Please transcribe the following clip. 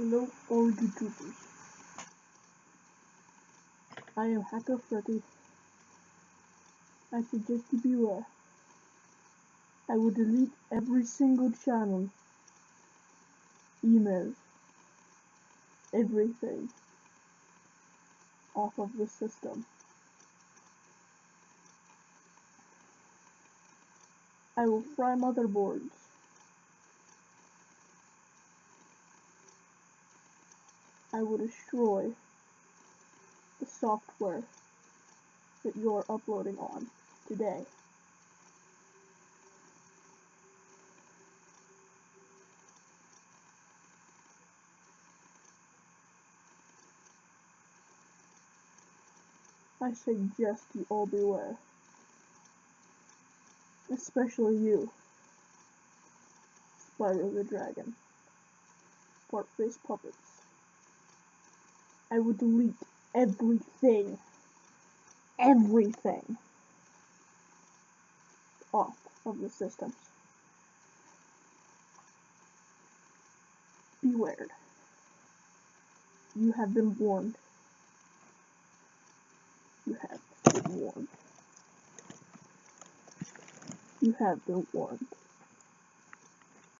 Hello, all you troopers. I am Hacker Freddy. I suggest you beware. I will delete every single channel, email, everything off of the system. I will fry motherboards. I will destroy the software that you're uploading on today. I suggest you all beware. Especially you, Spyro the Dragon, Fartface Puppets. I would delete everything, everything off of the systems. Beware. You have been warned. You have been warned. You have been warned.